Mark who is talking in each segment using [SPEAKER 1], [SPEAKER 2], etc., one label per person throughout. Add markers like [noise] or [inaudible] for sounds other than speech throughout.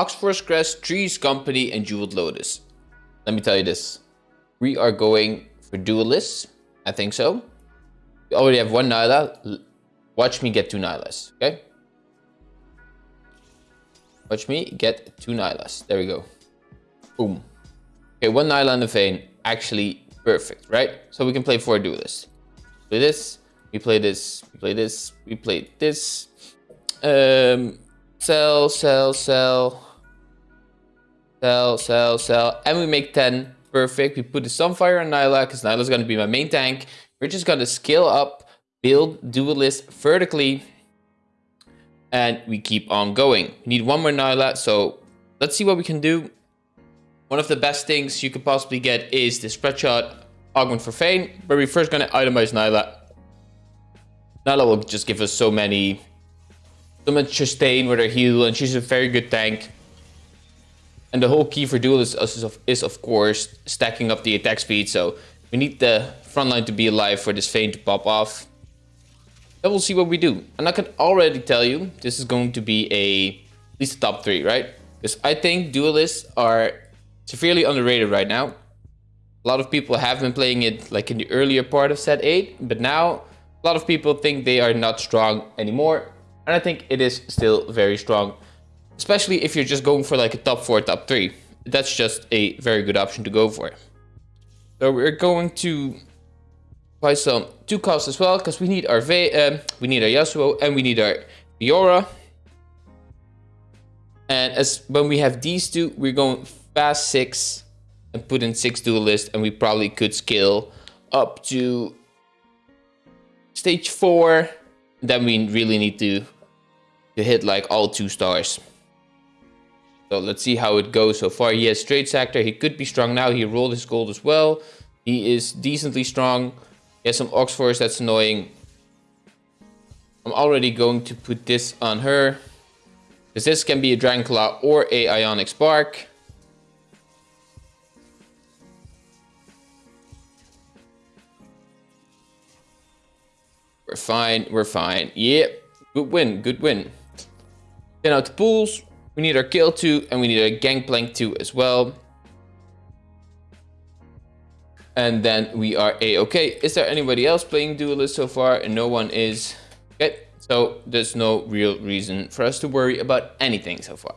[SPEAKER 1] Oxforce Crest, Three's Company, and Jeweled Lotus. Let me tell you this. We are going for duelists. I think so. We already have one Nilah. Watch me get two Nilahs, okay? Watch me get two Nilahs. There we go. Boom. Okay, one Nilah and a Vayne. Actually, perfect, right? So we can play four duelists. Play this. We play this. We play this. We play this. Um, sell, sell, sell. Sell, sell, sell. And we make 10. Perfect. We put the Sunfire on Nilah because Nilah's going to be my main tank. We're just going to scale up, build duelist vertically. And we keep on going. We need one more Nilah. So let's see what we can do. One of the best things you could possibly get is the spread shot augment for Vayne. But we're first going to itemize Nilah. Nilah will just give us so many so much sustain with her heal and she's a very good tank. And the whole key for duel is, is, of, is of course stacking up the attack speed. So we need the front line to be alive for this Vayne to pop off. Then we'll see what we do. And I can already tell you this is going to be a at least a top three, right? Because I think duelists are severely underrated right now. A lot of people have been playing it like in the earlier part of set 8, but now a lot of people think they are not strong anymore. And I think it is still very strong, especially if you're just going for like a top 4, top 3. That's just a very good option to go for. So we're going to buy some two costs as well, because we need our Ve um, we need our Yasuo and we need our Fiora. And as when we have these two, we're going fast six and put in six duelists, and we probably could scale up to stage four. Then we really need to to hit like all two stars. So let's see how it goes so far. He has Trade Sector. He could be strong now. He rolled his gold as well. He is decently strong. He has some Oxforce. That's annoying. I'm already going to put this on her. Because this can be a Dragon Claw or a Ionic Spark. We're fine. We're fine. Yep. Good win. Good win. Then out the pools. We need our kill 2 and we need our Gangplank 2 as well. And then we are a-okay. Is there anybody else playing duelist so far? And no one is. Okay, so there's no real reason for us to worry about anything so far.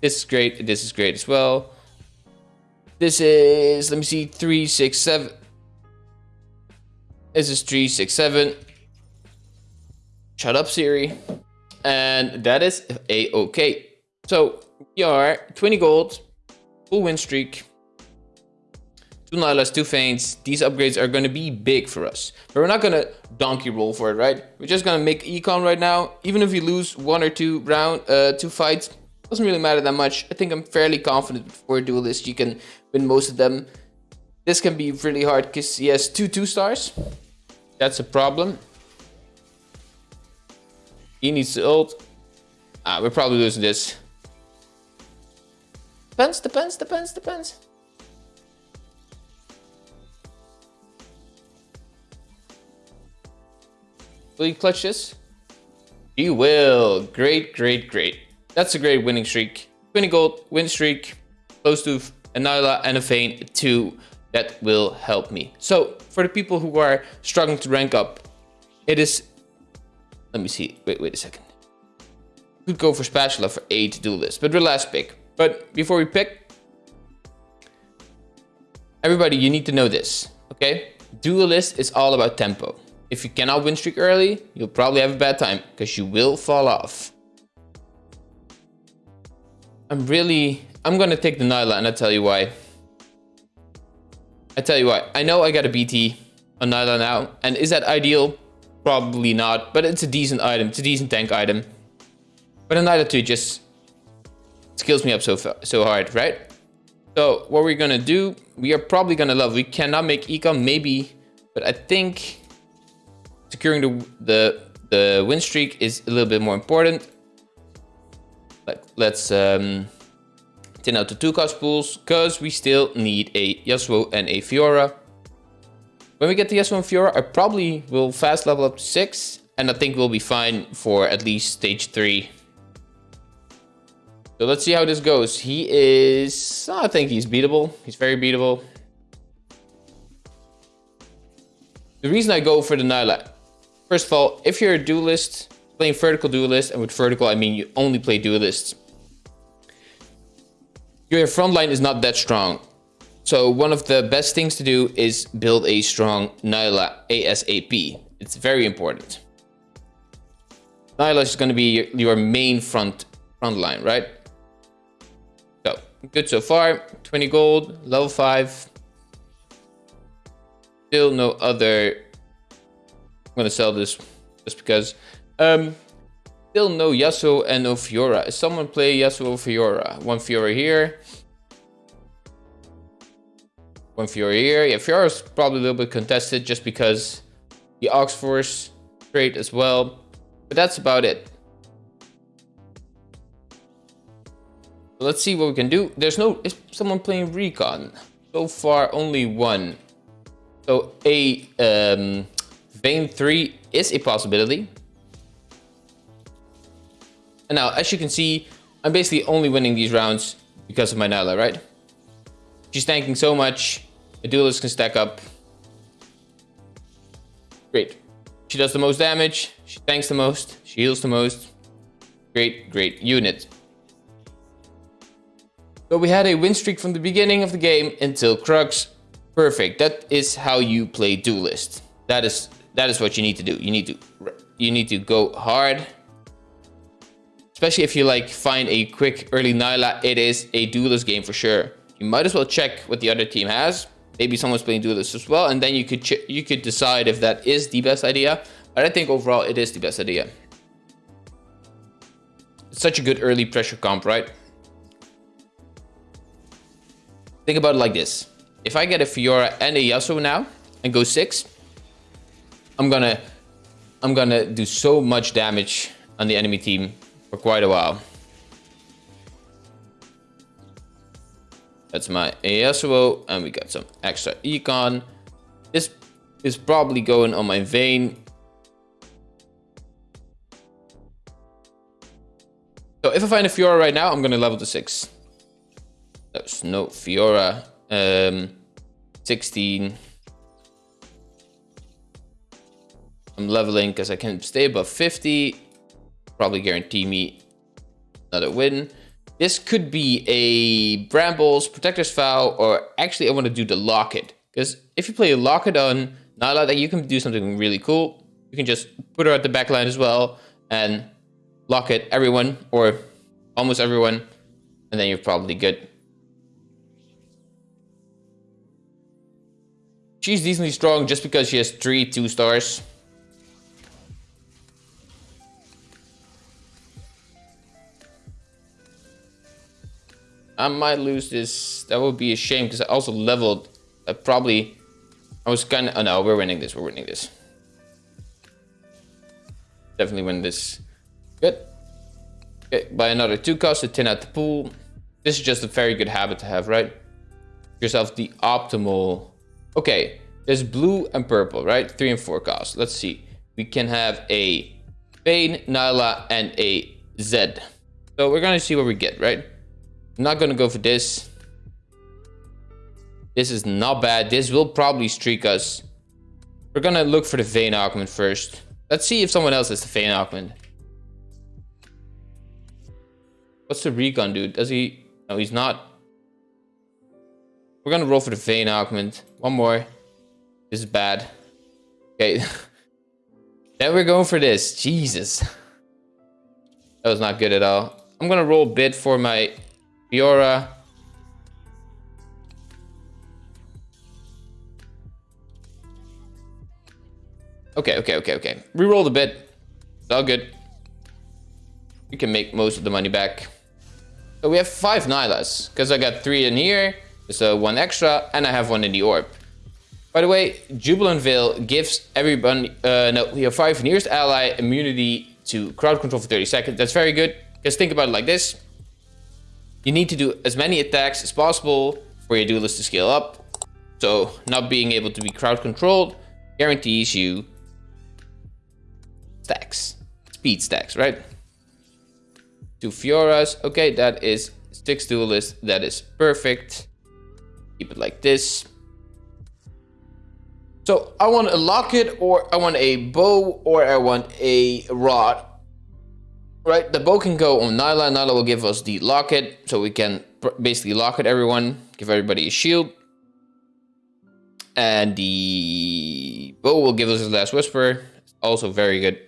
[SPEAKER 1] This is great. This is great as well. This is, let me see, 3, 6, 7. This is 3, 6, 7. Shut up, Siri. And that is a-okay. So we are 20 gold, full win streak, two Nilahs, two Vaynes. These upgrades are going to be big for us. But we're not going to donkey roll for it, right? We're just going to make econ right now. Even if we lose one or two round, uh, two fights, doesn't really matter that much. I think I'm fairly confident for a duelist. You can win most of them. This can be really hard because he has two two stars. That's a problem. He needs to ult. Ah, we're probably losing this. Depends, depends, depends, depends. Will you clutch this? You will. Great, great, great. That's a great winning streak. 20 gold, win streak, close to a Nilah and a Vayne 2. That will help me. So, for the people who are struggling to rank up, it is let me see. Wait, wait a second. Could go for spatula for A to do this, but the last pick. But before we pick, everybody, you need to know this, okay? Duelist is all about tempo. If you cannot win streak early, you'll probably have a bad time because you will fall off. I'm really, I'm gonna take the Nilah and I'll tell you why. I tell you why. I know I got a BT on Nilah now, and is that ideal? Probably not, but it's a decent item. It's a decent tank item. But a Nilah 2 just skills me up so so hard, right? So what we're gonna do, we are probably gonna love. We cannot make econ, maybe, but I think securing the the the win streak is a little bit more important. Like let's um, tin out the two cost pools because we still need a Yasuo and a Fiora. When we get the S1 Fiora, I probably will fast level up to 6. And I think we'll be fine for at least stage 3. So let's see how this goes. He is, I think he's beatable. He's very beatable. The reason I go for the Nilah, first of all, if you're a duelist, playing vertical duelist, and with vertical I mean you only play duelists, your front line is not that strong. So one of the best things to do is build a strong Nilah ASAP. It's very important. Nilah is going to be your main front front line, right? Good so far. 20 gold, level 5. Still no other... I'm gonna sell this just because. Um, still no Yasuo and no Fiora. Is someone play Yasuo or Fiora? One Fiora here. One Fiora here. Yeah, Fiora is probably a little bit contested just because the Ox Force trade as well. But that's about it. Let's see what we can do. There's no... Is someone playing Recon? So far, only one. So a um, Vayne 3 is a possibility. And now, as you can see, I'm basically only winning these rounds because of my Nilah, right? She's tanking so much. A duelist can stack up. Great. She does the most damage. She tanks the most. She heals the most. Great, great unit. So we had a win streak from the beginning of the game until Crux Perfect. That is how you play duelist. That is that is what you need to do. You need to you need to go hard. Especially if you like find a quick early Nilah, it is a duelist game for sure. You might as well check what the other team has. Maybe someone's playing duelist as well, and then you could you could decide if that is the best idea. But I think overall it is the best idea. It's such a good early pressure comp, right? Think about it like this. If I get a Fiora and a Yasuo now and go six, I'm gonna I'm gonna do so much damage on the enemy team for quite a while. That's my ASO, and we got some extra econ. This is probably going on my Vayne. So if I find a Fiora right now, I'm going to level to 6. That's no Fiora. Um, 16. I'm leveling because I can stay above 50. Probably guarantee me another win. This could be a Brambles, Protector's Vow, or actually I want to do the Locket. Because if you play a Locket on Nilah, like you can do something really cool. You can just put her at the back line as well and lock it everyone or almost everyone. And then you're probably good. She's decently strong just because she has three two stars. I might lose this. That would be a shame because I also leveled. I probably... I was kind of... Oh no, we're winning this. We're winning this. Definitely win this. Good. Okay, buy another two cost to 10 out the pool. This is just a very good habit to have, right? Yourself the optimal Okay, there's blue and purple, right? Three and four cost. Let's see. We can have a Vayne, Nilah, and a Zed. So we're gonna see what we get, right? I'm not gonna go for this. This is not bad. This will probably streak us. We're gonna look for the Vayne Augment first. Let's see if someone else has the Vayne Augment. What's the recon dude? Does he? No, he's not. We're gonna roll for the Vayne Augment. One more. This is bad. Okay. [laughs] then we're going for this. Jesus. That was not good at all. I'm gonna roll a bit for my Fiora. Okay, okay, okay, okay. Rerolled a bit. It's all good. We can make most of the money back. So we have five Nilahs. Because I got three in here. So one extra, and I have one in the orb. By the way, Jubilant Veil gives everyone, uh, no, your five nearest ally immunity to crowd control for 30 seconds. That's very good. Just think about it like this. You need to do as many attacks as possible for your duelist to scale up. So not being able to be crowd controlled guarantees you stacks, speed stacks, right? two Fioras. Okay, that is six duelists. That is perfect. Keep it like this. So I want a locket or I want a bow or I want a rod. Right, the bow can go on Nilah. Nilah will give us the locket so we can basically locket everyone, give everybody a shield. And the bow will give us a last whisper. Also very good.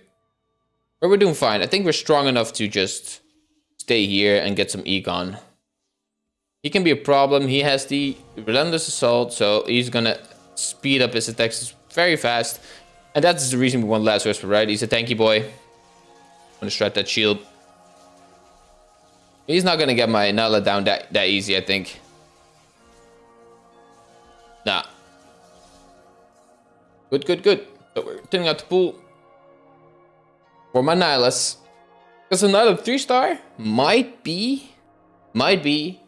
[SPEAKER 1] But we're doing fine. I think we're strong enough to just stay here and get some econ. He can be a problem. He has the relentless assault, so he's gonna speed up his attacks very fast. And that's the reason we want last whisper, right? He's a tanky boy. I'm gonna strat that shield. He's not gonna get my Nilah down that, that easy, I think. Nah. Good, good, good. So we're turning out the pool for my Nilahs. Because another 3 star might be, might be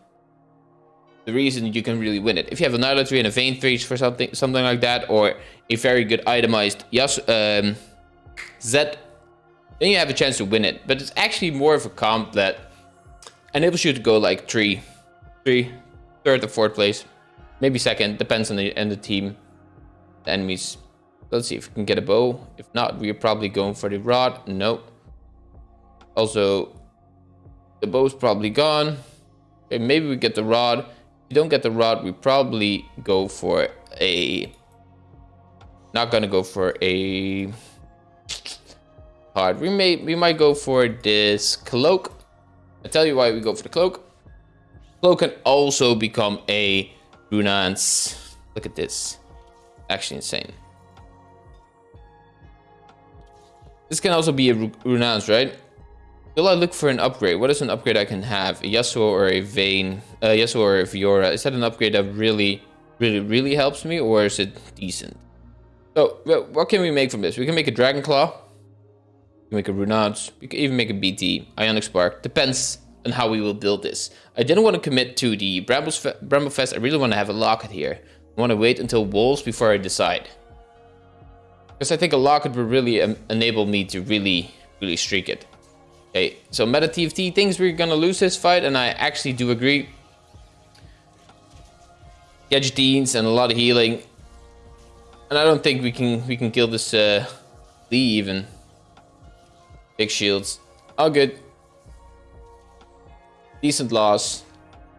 [SPEAKER 1] the reason you can really win it. If you have a Nilah 3 and a Vayne 3 for something something like that, or a very good itemized Yas um, Zed, then you have a chance to win it. But it's actually more of a comp that enables you to go like 3, 3, third or fourth place. Maybe second, depends on the, and the team, the enemies. Let's see if we can get a bow. If not, we're probably going for the rod. No. Also, the bow's probably gone. Okay, maybe we get the rod. Don't get the rod, we probably go for a... Not gonna go for a... Hard. We may we might go for this cloak. i tell you why we go for the cloak. Cloak can also become a Runaan's. Look at this. Actually insane. This can also be a Runaan's, right? Will I look for an upgrade? What is an upgrade I can have? A Yasuo or a Vayne? Uh, Yasuo or a Fiora? Is that an upgrade that really, really, really helps me? Or is it decent? So, what can we make from this? We can make a Dragon Claw. We can make a Runaan's. We can even make a BT. Ionic Spark. Depends on how we will build this. I didn't want to commit to the Brambles Fe Bramble Vest. I really want to have a locket here. I want to wait until Wolves before I decide. Because I think a locket would really um, enable me to really, really streak it. Okay, so Meta TFT thinks we're gonna lose this fight, and I actually do agree. Gadgeteens and a lot of healing. And I don't think we can we can kill this uh, Lee even. Big shields. All good. Decent loss.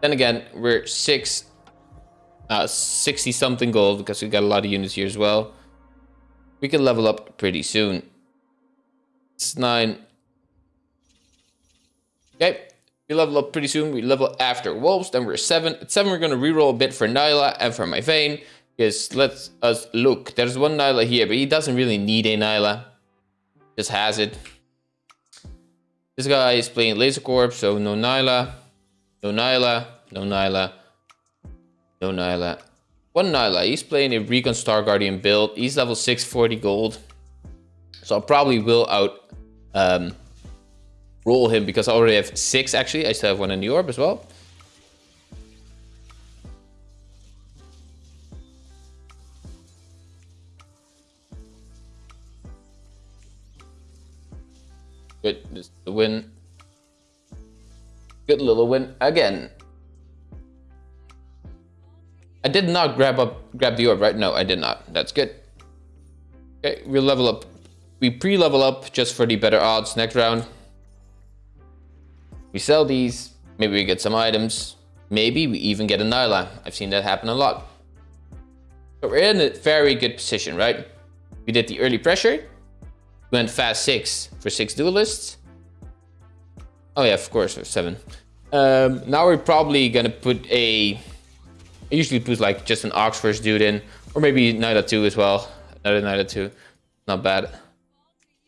[SPEAKER 1] Then again, we're six, uh, 60 something gold because we got a lot of units here as well. We can level up pretty soon. It's nine. Okay, we level up pretty soon. We level after wolves. Then we're seven. At seven, we're gonna reroll a bit for Nilah and for my Vayne. Because let's us look. There's one Nilah here, but he doesn't really need a Nilah. Just has it. This guy is playing Laser Corp, so no Nilah, no Nilah, no Nilah, no Nilah, one Nilah, he's playing a Recon Star Guardian build. He's level 640 gold. So I probably will out um, roll him because I already have six actually. I still have one in the orb as well. Good, is the win. Good little win again. I did not grab up grab the orb, right? No, I did not. That's good. Okay, we level up. We pre-level up just for the better odds next round. We sell these. Maybe we get some items. Maybe we even get a Nilah. I've seen that happen a lot. So we're in a very good position, right? We did the early pressure. We went fast six for six duelists. Oh yeah, of course, seven. Um, now we're probably gonna put a I usually put like just an Oxforce dude in, or maybe Nilah 2 as well. Another Nilah 2. Not bad.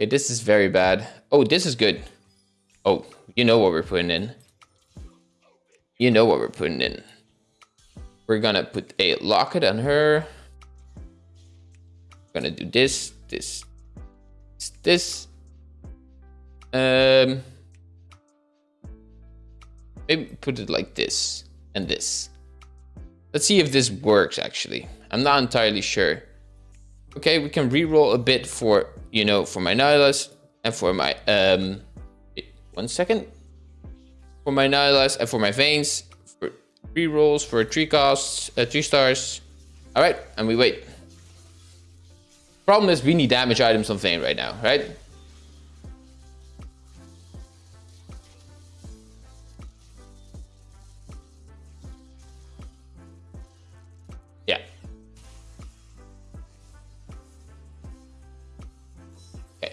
[SPEAKER 1] Okay, this is very bad. Oh, this is good. Oh, you know what we're putting in. You know what we're putting in. We're gonna put a locket on her. We're gonna do this, this, this. Um, maybe put it like this and this. Let's see if this works actually. I'm not entirely sure. Okay, we can re-roll a bit for, you know, for my Nilahs and for my, um, one second. for my Nilahs and for my Vaynes. For three rolls, for three costs, uh, three stars. All right, and we wait. Problem is we need damage items on Vayne right now, right? Yeah.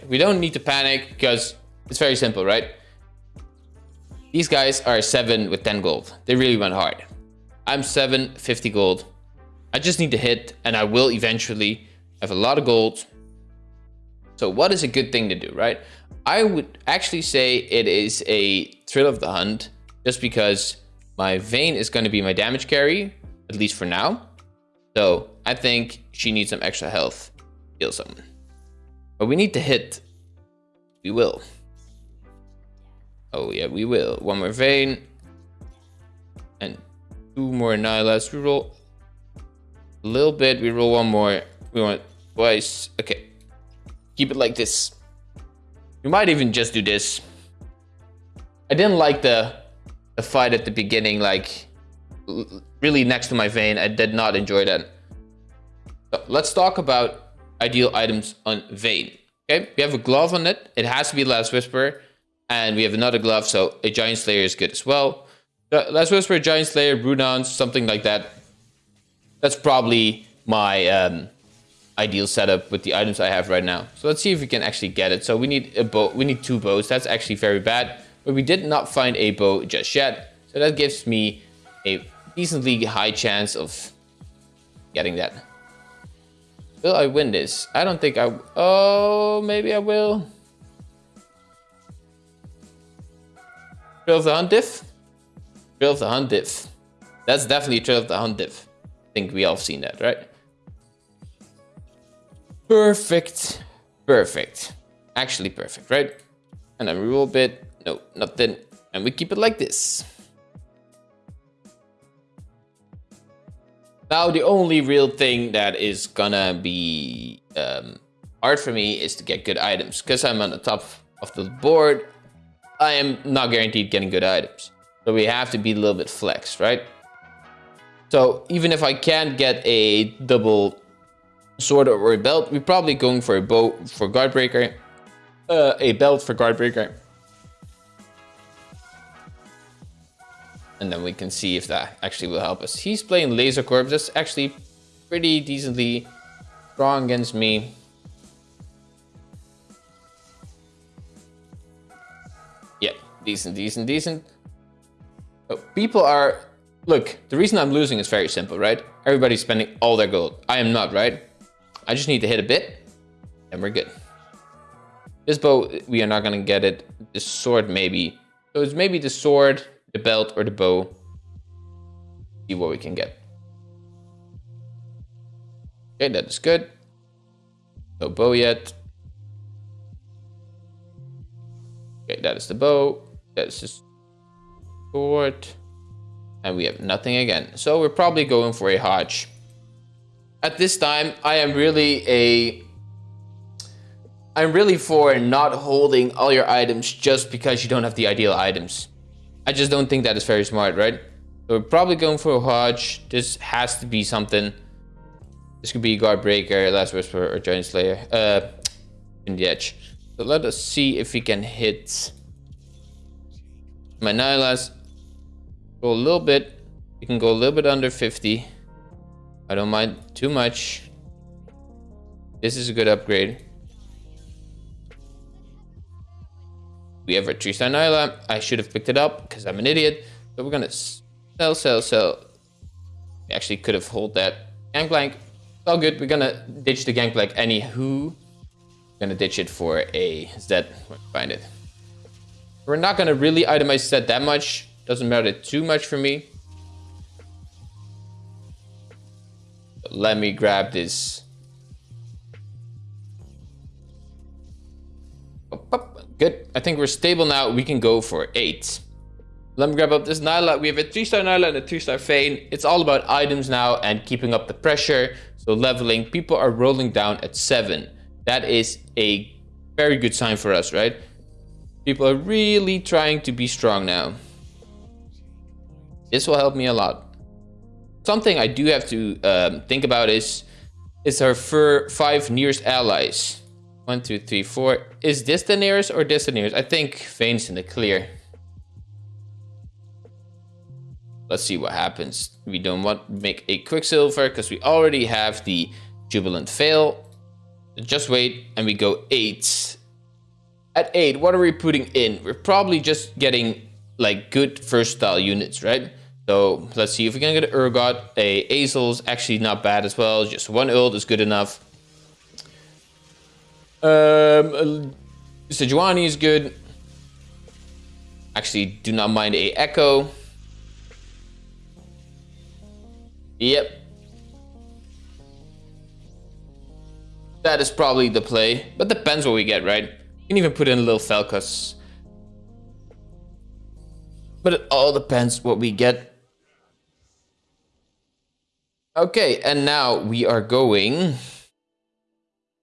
[SPEAKER 1] We don't need to panic because it's very simple, right? These guys are 7 with 10 gold. They really went hard. I'm 7, 50 gold. I just need to hit and I will eventually have a lot of gold. So what is a good thing to do, right? I would actually say it is a thrill of the hunt just because my Vayne is going to be my damage carry, at least for now. So I think she needs some extra health. Heal someone. But we need to hit. We will. Oh yeah, we will. One more Vayne. And two more Nilahs. We roll a little bit. We roll one more. We want twice. Okay. Keep it like this. We might even just do this. I didn't like the the fight at the beginning, like really next to my Vayne. I did not enjoy that. So let's talk about ideal items on Vayne. Okay, we have a glove on it. It has to be Last Whisper. And we have another glove, so a Giant Slayer is good as well. Last Whisper, a Giant Slayer, Runaan's, something like that. That's probably my um, ideal setup with the items I have right now. So let's see if we can actually get it. So we need a bow. We need two bows. That's actually very bad. But we did not find a bow just yet. So that gives me a decently high chance of getting that. Will I win this? I don't think I... Oh, maybe I will. Thrill of the Hunt diff? Thrill of the Hunt diff. That's definitely Thrill of the Hunt diff. I think we all seen that, right? Perfect. Perfect. Actually perfect, right? And then we roll a bit. No, nothing. And we keep it like this. Now, the only real thing that is gonna be um, hard for me is to get good items. Because I'm on the top of the board, I am not guaranteed getting good items. So we have to be a little bit flex, right? So even if I can't get a double sword or a belt. We're probably going for a bow for Guardbreaker. Uh, a belt for Guardbreaker. And then we can see if that actually will help us. He's playing Laser Corps. That's actually pretty decently strong against me. Decent, decent, decent. Oh, people are... Look, the reason I'm losing is very simple, right? Everybody's spending all their gold. I am not, right? I just need to hit a bit and we're good. This bow, we are not going to get it. This sword, maybe. So it's maybe the sword, the belt, or the bow. See what we can get. Okay, that is good. No bow yet. Okay, that is the bow. That is the sword. And we have nothing again. So we're probably going for a Hodge at this time, I am really a... I'm really for not holding all your items just because you don't have the ideal items. I just don't think that is very smart, right? So we're probably going for a Hodge. This has to be something. This could be Guard Breaker, Last Whisper, or Giant Slayer. Uh, in the edge. So let us see if we can hit my Nilahs. Go a little bit. We can go a little bit under 50. I don't mind too much. This is a good upgrade. We have a 3-star Nilah. I should have picked it up because I'm an idiot. So we're gonna sell, sell, sell. We actually could have hold that. Gangplank. It's all good. We're gonna ditch the Gangplank anywho. We're gonna ditch it for a Zed. Find it. We're not gonna really itemize Zed that much. Doesn't matter too much for me. let me grab this. Oh, good. I think we're stable now. We can go for eight. Let me grab up this Nilah. We have a three-star Nilah and a two-star Vayne. It's all about items now and keeping up the pressure. So leveling. People are rolling down at seven. That is a very good sign for us, right? People are really trying to be strong now. This will help me a lot. Something I do have to um, think about is, is our five nearest allies. One, two, three, four. Is this the nearest or this the nearest? I think Vayne's in the clear. Let's see what happens. We don't want to make a Quicksilver because we already have the Jubilant Veil. Just wait and we go 8. At 8, what are we putting in? We're probably just getting like good versatile units, right? So let's see if we can get an Urgot. A Azel's actually not bad as well. Just one ult is good enough. Um, Sejuani is good. Actually, do not mind a Ekko. Yep. That is probably the play, but depends what we get, right? Can even put in a little Falcus. But it all depends what we get. Okay, and now we are going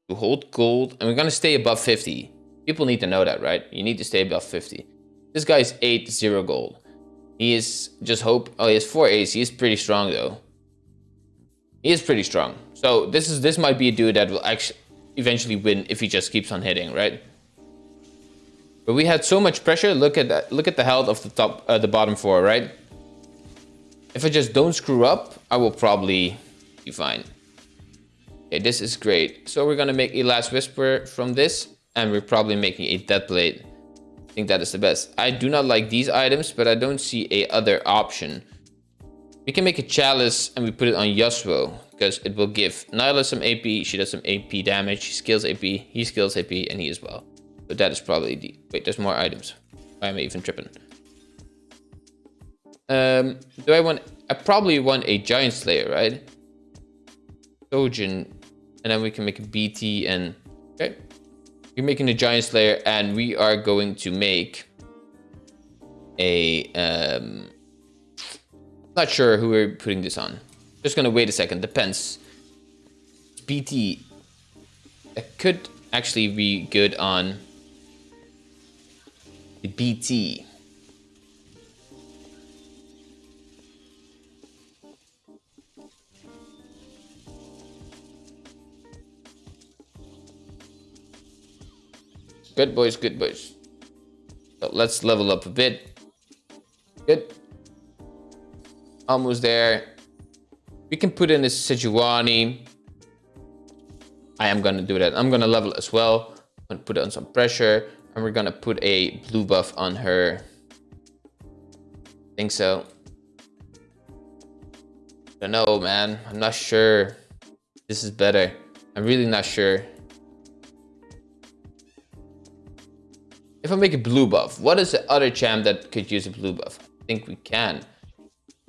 [SPEAKER 1] to hold gold, and we're going to stay above 50. People need to know that, right? You need to stay above 50. This guy is 8 0 gold. He is just hope. Oh, he has 4 A's. He is pretty strong, though. He is pretty strong. So this is this might be a dude that will actually eventually win if he just keeps on hitting, right? But we had so much pressure. Look at that. Look at the health of the top, uh, the bottom four, right? If I just don't screw up, I will probably be fine. Okay, this is great. So we're gonna make a last whisper from this, and we're probably making a Deathblade. I think that is the best. I do not like these items, but I don't see a other option. We can make a chalice and we put it on Yasuo because it will give Nilah some AP. She does some AP damage. She skills AP. He skills AP and he as well. So that is probably the... Wait, there's more items. Why am I even tripping? Um, do I want... I probably want a Giant Slayer, right? Shojin. And then we can make a BT and... Okay. We're making a Giant Slayer and we are going to make a... Um, not sure who we're putting this on. Just gonna wait a second, depends. BT. It could actually be good on BT. Good boys, good boys. Let's level up a bit. Good. Almost there. We can put in a Sejuani. I am going to do that. I'm going to level as well. I'm going to put on some pressure. And we're to put a blue buff on her. Think so. I don't know, man. I'm not sure. This is better. I'm really not sure. If I make a blue buff, what is the other champ that could use a blue buff? I think we can.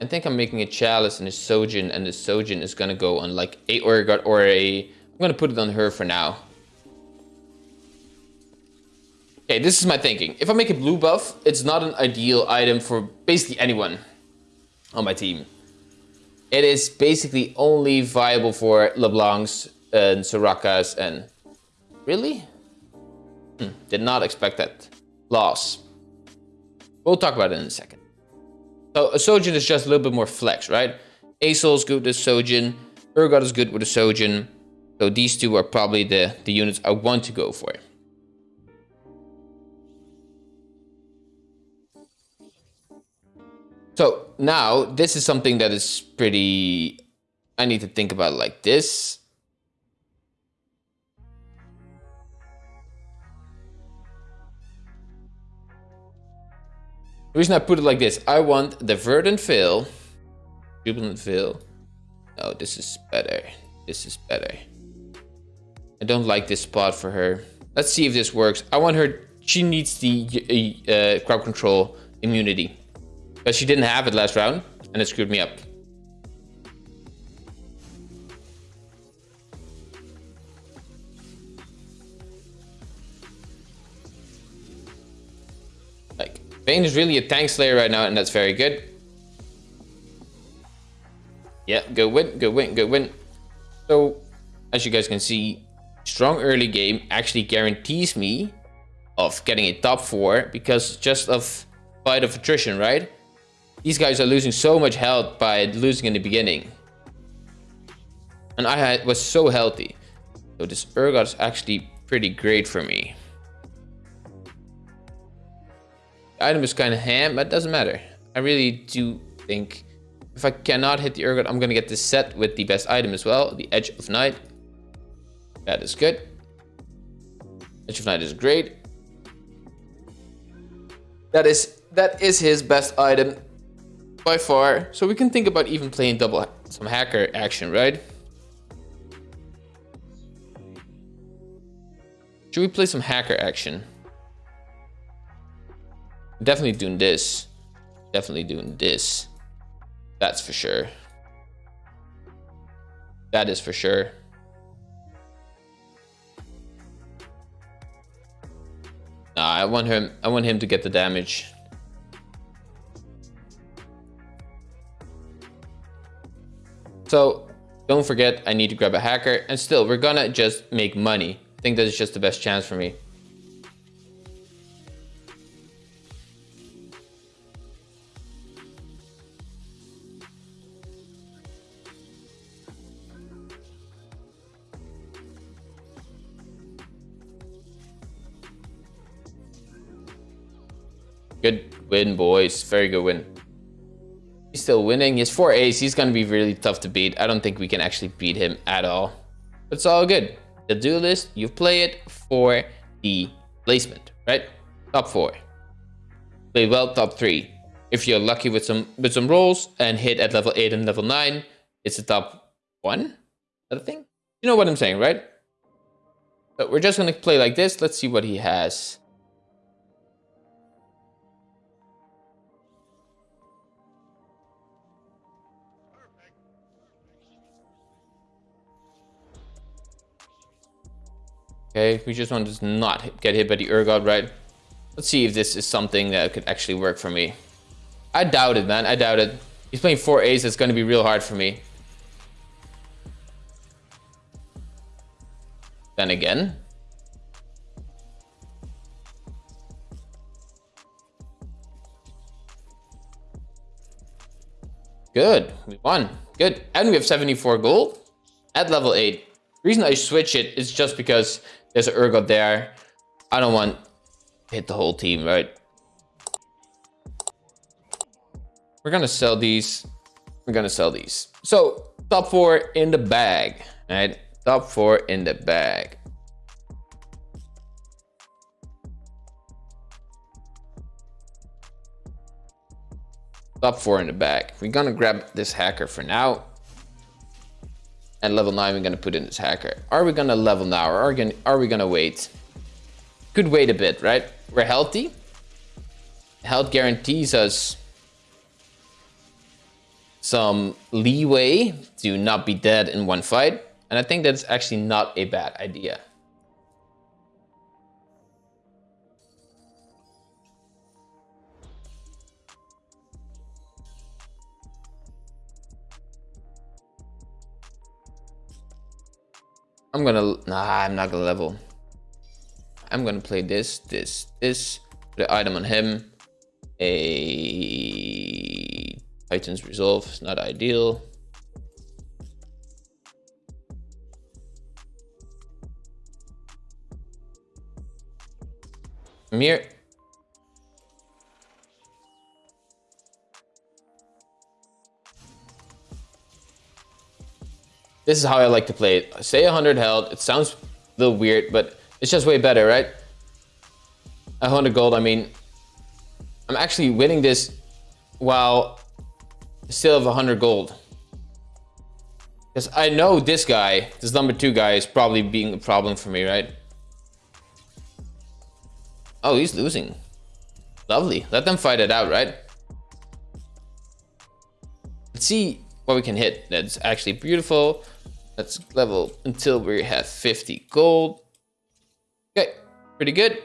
[SPEAKER 1] I think I'm making a Chalice and a Shojin, and the Shojin is gonna go on like a Urgot or a... I'm gonna put it on her for now. Okay, this is my thinking. If I make a blue buff, it's not an ideal item for basically anyone on my team. It is basically only viable for LeBlancs and Sorakas and... Really? Hmm, did not expect that. Loss. We'll talk about it in a second. So a Shojin is just a little bit more flex, right? Aesol is good with a Shojin. Urgot is good with a Shojin. So these two are probably the, the units I want to go for. So now this is something that is pretty... I need to think about like this. The reason I put it like this, I want the Verdant Veil, Jubilant Veil. No, this is better. This is better. I don't like this spot for her. Let's see if this works. I want her, she needs the uh, crowd control immunity. Because she didn't have it last round, and it screwed me up. Like, Vayne is really a tank slayer right now, and that's very good. Yeah, good win, good win, good win. So, as you guys can see, strong early game actually guarantees me of getting a top 4 because just of fight of attrition, right? These guys are losing so much health by losing in the beginning. And I had, was so healthy. So this Urgot is actually pretty great for me. The item is kind of ham, but it doesn't matter. I really do think if I cannot hit the Urgot, I'm going to get this set with the best item as well, the Edge of Night. That is good. Edge of Night is great. That is that is his best item by far. So we can think about even playing double some hacker action, right? Should we play some hacker action? Definitely doing this. Definitely doing this. That's for sure. That is for sure. Nah, I want him I want him to get the damage. So don't forget I need to grab a hacker and still we're gonna just make money. I think that's just the best chance for me. Good win, boys. Very good win. Still winning. He has four A's. He's going to be really tough to beat. I don't think we can actually beat him at all. But it's all good. The duelist, you play it for the placement, right? Top four. Play well, top three. If you're lucky with some with some rolls and hit at level 8 and level 9, it's a top one. I think. You know what I'm saying, right? But we're just going to play like this. Let's see what he has. Okay, we just want to not get hit by the Urgot, right? Let's see if this is something that could actually work for me. I doubt it, man. I doubt it. He's playing four A's. It's going to be real hard for me. Then again. Good. We won. Good. And we have 74 gold at level 8. The reason I switch it is just because there's an Urgot there. I don't want hit the whole team, right? We're gonna sell these. We're gonna sell these. So top four in the bag, right? Top four in the bag. Top four in the bag. We're gonna grab this hacker for now. At level 9, we're going to put in this hacker. Are we going to level now or are we, gonna, are we going to wait? Could wait a bit, right? We're healthy. Health guarantees us some leeway to not be dead in one fight. And I think that's actually not a bad idea. I'm gonna, nah, I'm not gonna level. I'm gonna play this, this, this, put an item on him. A Titan's Resolve is not ideal. Mir This is how I like to play it. Say 100 health. It sounds a little weird, but it's just way better, right? 100 gold, I mean, I'm actually winning this while still have 100 gold. Because I know this guy, this number two guy, is probably being a problem for me, right? Oh, he's losing. Lovely. Let them fight it out, right? Let's see what we can hit. That's actually beautiful. Let's level until we have 50 gold. Okay, pretty good.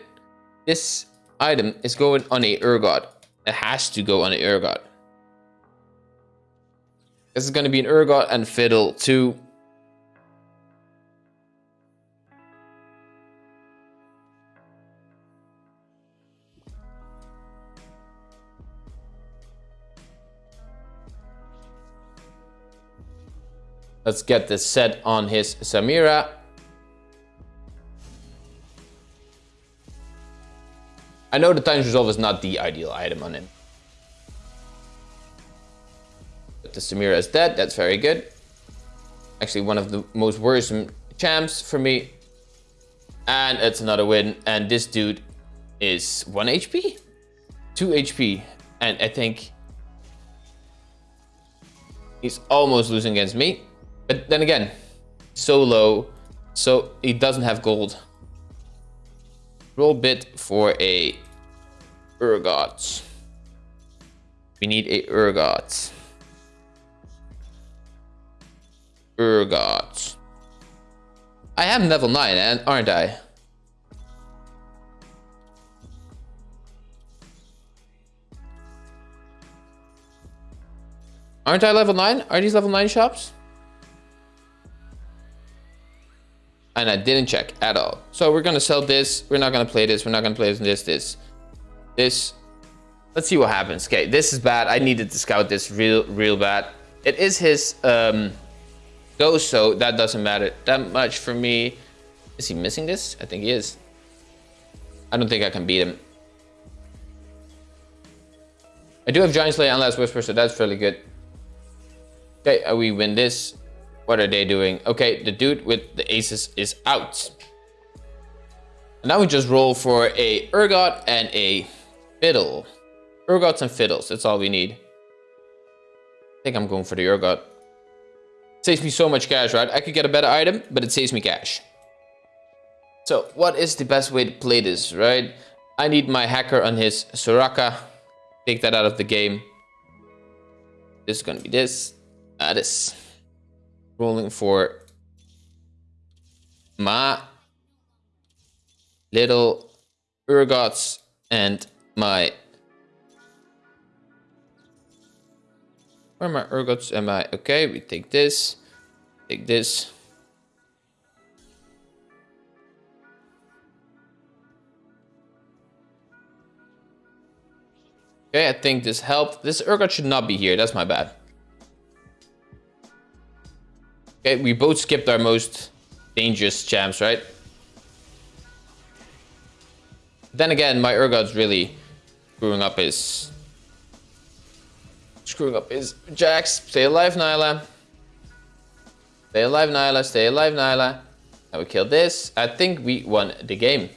[SPEAKER 1] This item is going on a Urgot. It has to go on a Urgot. This is going to be an Urgot and Fiddle too. Let's get this set on his Samira. I know the Titan's Resolve is not the ideal item on him. But the Samira is dead, that's very good. Actually one of the most worrisome champs for me. And it's another win. And this dude is 1 HP? 2 HP. And I think he's almost losing against me. But then again, so low. So he doesn't have gold. Roll bit for a Urgot. We need a Urgot. Urgot. I am level 9, aren't I? Aren't I level 9? Are these level 9 shops? And I didn't check at all. So we're gonna sell this. We're not gonna play this. We're not gonna play this, this, this. Let's see what happens. Okay, this is bad. I needed to scout this real, real bad. It is his um, ghost, so that doesn't matter that much for me. Is he missing this? I think he is. I don't think I can beat him. I do have Giant Slayer and Last Whisper, so that's fairly good. Okay, uh, we win this. What are they doing? Okay, the dude with the aces is out. And now we just roll for a Urgot and a Fiddle. Urgots and Fiddles, that's all we need. I think I'm going for the Urgot. Saves me so much cash, right? I could get a better item, but it saves me cash. So what is the best way to play this, right? I need my hacker on his Soraka. Take that out of the game. This is gonna be this. Uh, this rolling for my little Urgots and my where are my Urgots? Am I okay? We take this take this. Okay I think this helped. This Urgot should not be here. That's my bad Okay, we both skipped our most dangerous champs, right? Then again, my Urgot's really screwing up his... Screwing up his Jax. Stay alive, Nilah. Stay alive, Nilah. Stay alive, Nilah. Now we kill this. I think we won the game.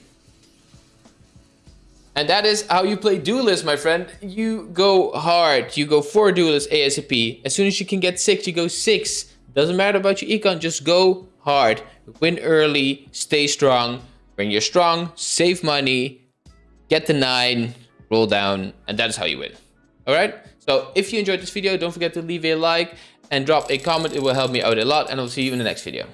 [SPEAKER 1] And that is how you play Duelist, my friend. You go hard. You go for Duelist ASAP. As soon as you can get 6, you go 6. Doesn't matter about your econ, just go hard. Win early, stay strong. When you're strong, save money, get the 9, roll down, and that is how you win. Alright? So if you enjoyed this video, don't forget to leave a like and drop a comment. It will help me out a lot, and I'll see you in the next video.